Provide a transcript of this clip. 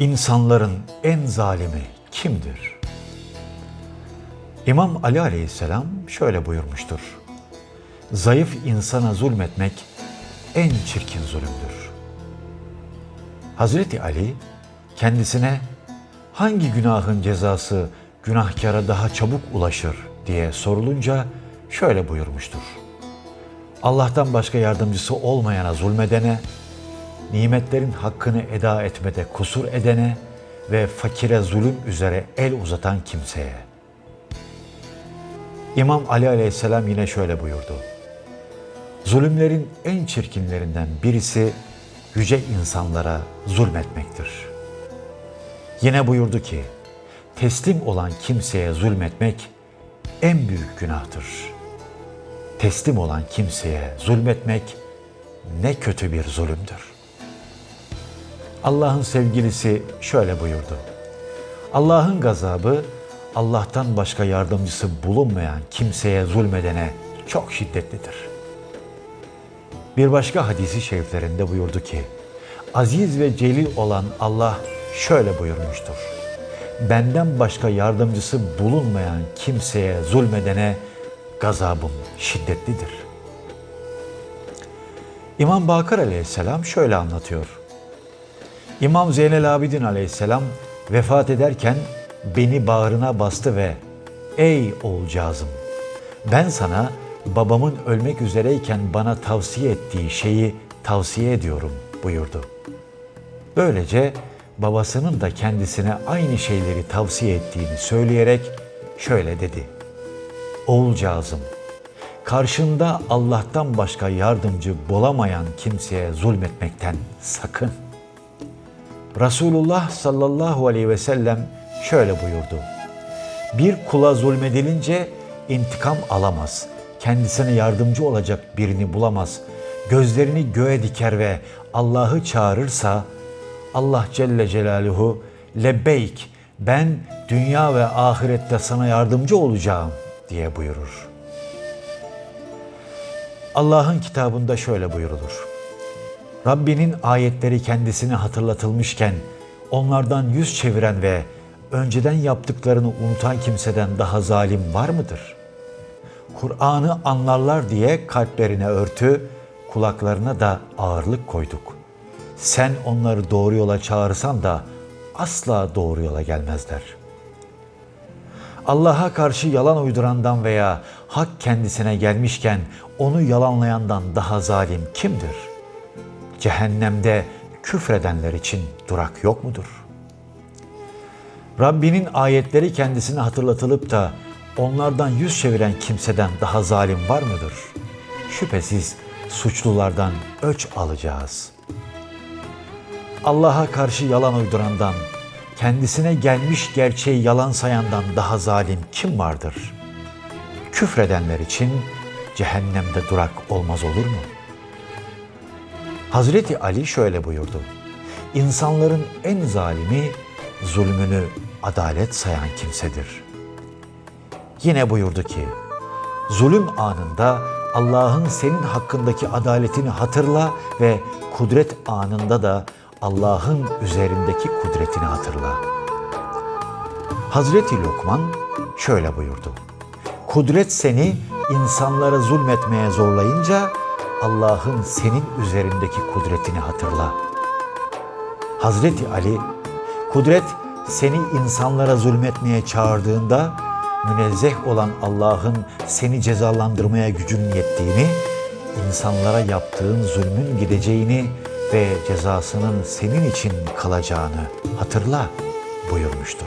İnsanların en zalimi kimdir? İmam Ali aleyhisselam şöyle buyurmuştur. Zayıf insana zulmetmek en çirkin zulümdür. Hazreti Ali kendisine hangi günahın cezası günahkara daha çabuk ulaşır diye sorulunca şöyle buyurmuştur. Allah'tan başka yardımcısı olmayana zulmedene, nimetlerin hakkını eda etmede kusur edene ve fakire zulüm üzere el uzatan kimseye. İmam Ali aleyhisselam yine şöyle buyurdu. Zulümlerin en çirkinlerinden birisi yüce insanlara zulmetmektir. Yine buyurdu ki, teslim olan kimseye zulmetmek en büyük günahtır. Teslim olan kimseye zulmetmek ne kötü bir zulümdür. Allah'ın sevgilisi şöyle buyurdu. Allah'ın gazabı Allah'tan başka yardımcısı bulunmayan kimseye zulmedene çok şiddetlidir. Bir başka hadisi şeriflerinde buyurdu ki, aziz ve celil olan Allah şöyle buyurmuştur. Benden başka yardımcısı bulunmayan kimseye zulmedene gazabım şiddetlidir. İmam Bakır aleyhisselam şöyle anlatıyor. İmam Zeynel Abidin aleyhisselam vefat ederken beni bağrına bastı ve ''Ey oğulcağızım, ben sana babamın ölmek üzereyken bana tavsiye ettiği şeyi tavsiye ediyorum.'' buyurdu. Böylece babasının da kendisine aynı şeyleri tavsiye ettiğini söyleyerek şöyle dedi. Oğulcağızım, karşında Allah'tan başka yardımcı bulamayan kimseye zulmetmekten sakın. Resulullah sallallahu aleyhi ve sellem şöyle buyurdu. Bir kula zulmedilince intikam alamaz, kendisine yardımcı olacak birini bulamaz, gözlerini göğe diker ve Allah'ı çağırırsa Allah Celle Celaluhu lebbeyk ben dünya ve ahirette sana yardımcı olacağım diye buyurur. Allah'ın kitabında şöyle buyurulur. Rabbinin ayetleri kendisine hatırlatılmışken onlardan yüz çeviren ve önceden yaptıklarını unutan kimseden daha zalim var mıdır? Kur'an'ı anlarlar diye kalplerine örtü, kulaklarına da ağırlık koyduk. Sen onları doğru yola çağırsan da asla doğru yola gelmezler. Allah'a karşı yalan uydurandan veya hak kendisine gelmişken onu yalanlayandan daha zalim kimdir? Cehennemde küfredenler için durak yok mudur? Rabbinin ayetleri kendisine hatırlatılıp da onlardan yüz çeviren kimseden daha zalim var mıdır? Şüphesiz suçlulardan öç alacağız. Allah'a karşı yalan uydurandan, kendisine gelmiş gerçeği yalan sayandan daha zalim kim vardır? Küfredenler için cehennemde durak olmaz olur mu? Hazreti Ali şöyle buyurdu. İnsanların en zalimi zulmünü adalet sayan kimsedir. Yine buyurdu ki, zulüm anında Allah'ın senin hakkındaki adaletini hatırla ve kudret anında da Allah'ın üzerindeki kudretini hatırla. Hazreti Lokman şöyle buyurdu. Kudret seni insanlara zulmetmeye zorlayınca Allah'ın senin üzerindeki kudretini hatırla. Hazreti Ali, kudret seni insanlara zulmetmeye çağırdığında münezzeh olan Allah'ın seni cezalandırmaya gücünün yettiğini, insanlara yaptığın zulmün gideceğini ve cezasının senin için kalacağını hatırla buyurmuştur.